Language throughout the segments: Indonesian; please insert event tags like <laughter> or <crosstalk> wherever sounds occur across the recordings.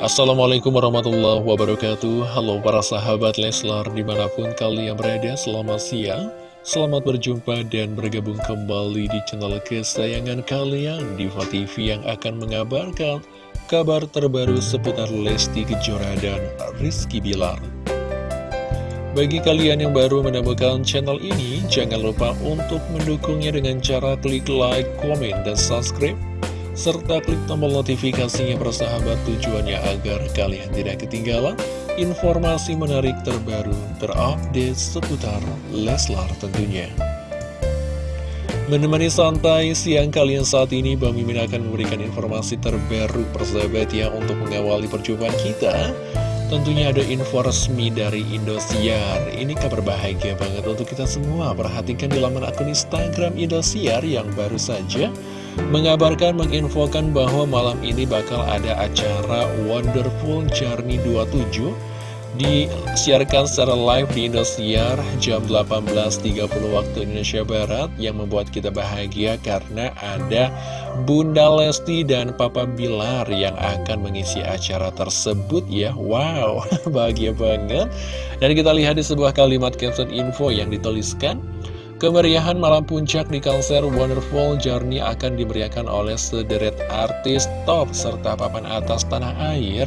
Assalamualaikum warahmatullahi wabarakatuh. Halo para sahabat Leslar di mana pun kalian berada selamat siang. Selamat berjumpa dan bergabung kembali di channel kesayangan kalian Diva TV yang akan mengabarkan kabar terbaru seputar Lesti Kejora dan Rizky Bilar. Bagi kalian yang baru menemukan channel ini Jangan lupa untuk mendukungnya dengan cara klik like, komen, dan subscribe serta klik tombol notifikasinya bersahabat tujuannya agar kalian tidak ketinggalan informasi menarik terbaru terupdate seputar Leslar tentunya. Menemani santai siang kalian saat ini, Bang Mimin akan memberikan informasi terbaru persahabat ya untuk mengawali perjumpaan kita. Tentunya ada info resmi dari Indosiar Ini kabar bahagia banget untuk kita semua Perhatikan di laman akun Instagram Indosiar yang baru saja mengabarkan menginfokan bahwa malam ini bakal ada acara Wonderful Journey 27 disiarkan secara live di Indosiar jam 18.30 waktu Indonesia Barat yang membuat kita bahagia karena ada Bunda Lesti dan Papa Bilar yang akan mengisi acara tersebut ya. Wow, <laughs> bahagia banget. Dan kita lihat di sebuah kalimat caption info yang dituliskan Kemeriahan malam puncak di konser Wonderful Journey akan diberiakan oleh sederet artis top serta papan atas tanah air.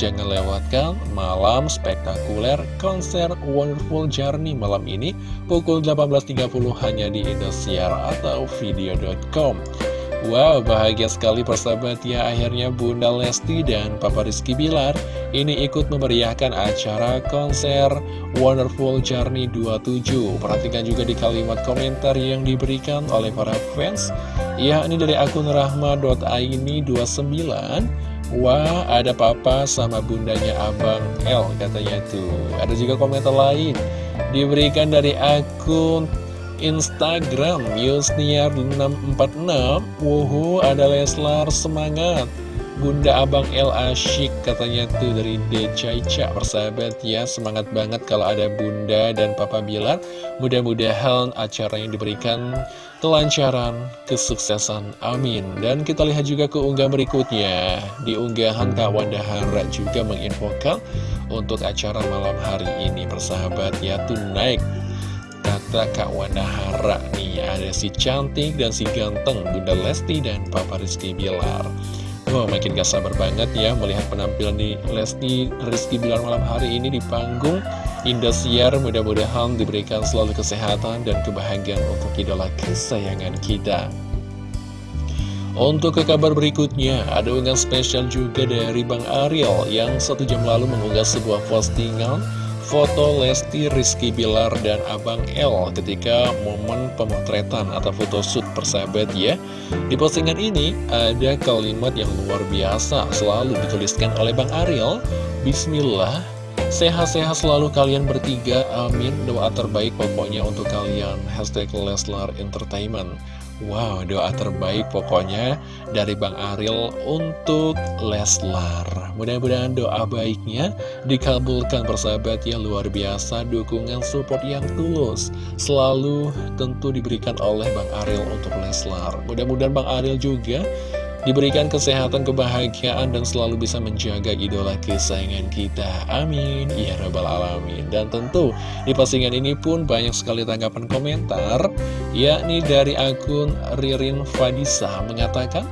Jangan lewatkan malam spektakuler konser Wonderful Journey malam ini pukul 18.30 hanya di Indosiar atau video.com. Wow, bahagia sekali persahabat ya. Akhirnya Bunda Lesti dan Papa Rizky Bilar Ini ikut memeriahkan acara konser Wonderful Journey 27 Perhatikan juga di kalimat komentar yang diberikan oleh para fans. Ya, ini dari akun rahma.aini29 Wah, ada papa sama bundanya Abang L katanya tuh. Ada juga komentar lain Diberikan dari akun Instagram Yusniar646 Wuhu ada Leslar semangat. Bunda Abang El Asyik katanya tuh dari Decaica persahabat ya. Semangat banget kalau ada Bunda dan Papa Bilar. Mudah-mudahan acara yang diberikan kelancaran kesuksesan amin. Dan kita lihat juga ke unggah berikutnya. Di unggahan Kak juga menginfokan untuk acara malam hari ini persahabat ya tuh naik kata Kak Wanda Hara nih Ada si cantik dan si ganteng Bunda Lesti dan Papa Rizky Bilar. Wah makin gak sabar banget ya melihat penampilan di Lesti Rizky Bilar malam hari ini di panggung Indosiar. Mudah-mudahan diberikan selalu kesehatan dan kebahagiaan untuk idola kesayangan kita. Untuk ke kabar berikutnya, ada unggahan spesial juga dari Bang Ariel yang satu jam lalu mengunggah sebuah postingan foto Lesti Rizky Bilar dan Abang L ketika momen pemotretan atau photoshoot persahabat ya. Di postingan ini ada kalimat yang luar biasa selalu dituliskan oleh Bang Ariel. Bismillah Sehat-sehat selalu kalian bertiga, amin. Doa terbaik pokoknya untuk kalian. Hashtag Leslar Entertainment Wow, doa terbaik pokoknya dari Bang Ariel untuk Leslar. Mudah-mudahan doa baiknya dikabulkan persahabat yang luar biasa, dukungan support yang tulus. Selalu tentu diberikan oleh Bang Ariel untuk Leslar. Mudah-mudahan Bang Ariel juga Diberikan kesehatan, kebahagiaan, dan selalu bisa menjaga idola kesayangan kita. Amin. Ya Rabbal Alamin. Dan tentu di postingan ini pun banyak sekali tanggapan komentar, yakni dari akun Ririn Fadisa mengatakan,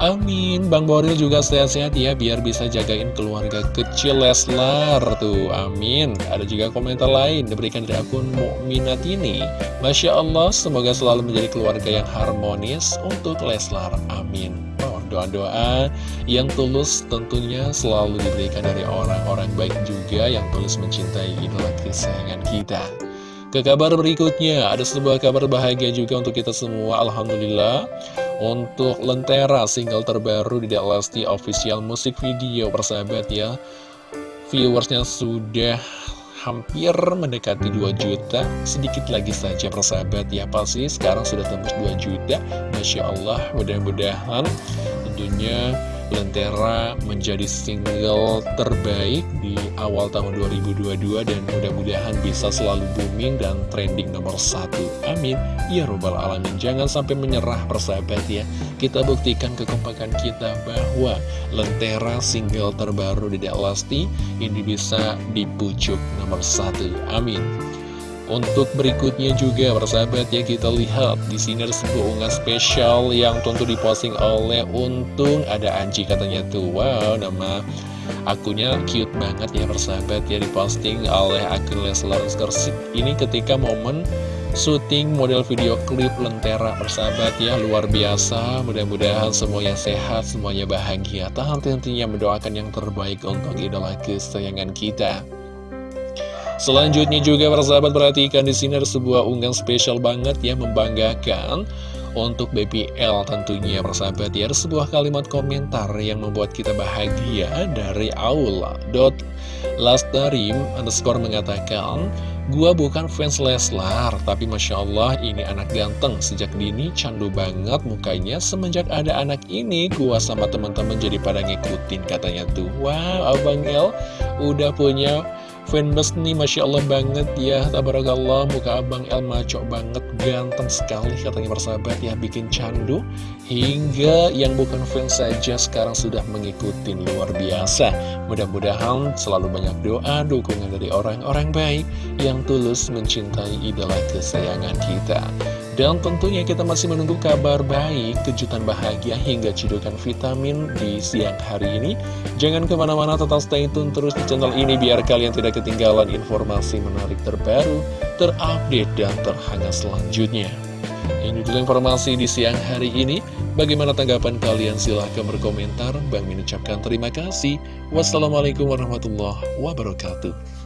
Amin, Bang Boril juga sehat-sehat ya biar bisa jagain keluarga kecil Leslar tuh, amin. Ada juga komentar lain diberikan dari akun Mukminat ini. Masya Allah, semoga selalu menjadi keluarga yang harmonis untuk Leslar, amin. Oh, doa-doa yang tulus tentunya selalu diberikan dari orang-orang baik juga yang tulus mencintai idola kesayangan kita. Ke kabar berikutnya, ada sebuah kabar bahagia juga untuk kita semua, Alhamdulillah. Untuk Lentera, single terbaru di Lesti Official Music Video, persahabat ya. Viewersnya sudah hampir mendekati 2 juta. Sedikit lagi saja persahabat ya. Pasti sekarang sudah tembus 2 juta. Masya Allah mudah-mudahan tentunya Lentera menjadi single terbaik di awal tahun 2022 dan mudah-mudahan bisa selalu booming dan trending nomor satu. Amin. Ya robbal alamin. Jangan sampai menyerah persahabat ya. Kita buktikan kekompakan kita bahwa Lentera single terbaru di Lesti ini bisa di pucuk nomor satu. Amin. Untuk berikutnya juga persahabat ya kita lihat di sini ada sebuah unggah spesial yang tentu diposting oleh Untung. Ada Anji katanya tuh wow nama akunnya cute banget ya persahabat ya diposting oleh akun Leslar Skersik ini ketika momen syuting model video klip Lentera persahabat ya luar biasa. Mudah-mudahan semuanya sehat semuanya bahagia. Tahan tentunya mendoakan yang terbaik untuk idola kesayangan kita Selanjutnya juga para sahabat perhatikan di sini ada sebuah unggahan spesial banget ya membanggakan untuk BPL tentunya persahabat ya ada sebuah kalimat komentar yang membuat kita bahagia dari Aula Lastarim underscore mengatakan Gua bukan fans Leslar tapi Masya Allah ini anak ganteng. Sejak dini candu banget mukanya. Semenjak ada anak ini gua sama teman-teman jadi pada ngikutin katanya tuh. Wow Abang El udah punya Fanbase nih Masya Allah banget ya. Tabarakallah muka abang El maco banget Ganteng sekali katanya persahabat ya. Bikin candu Hingga yang bukan fans saja sekarang sudah mengikuti luar biasa. Mudah-mudahan selalu banyak doa Dukungan dari orang-orang baik Yang tulus mencintai idola kesayangan kita dan tentunya kita masih menunggu kabar baik, kejutan bahagia hingga cidukan vitamin di siang hari ini. Jangan ke mana-mana, tetap stay tune terus di channel ini biar kalian tidak ketinggalan informasi menarik terbaru, terupdate, dan terhangat selanjutnya. Ini dulu informasi di siang hari ini. Bagaimana tanggapan kalian? Silahkan berkomentar. Bang mengucapkan terima kasih. Wassalamualaikum warahmatullahi wabarakatuh.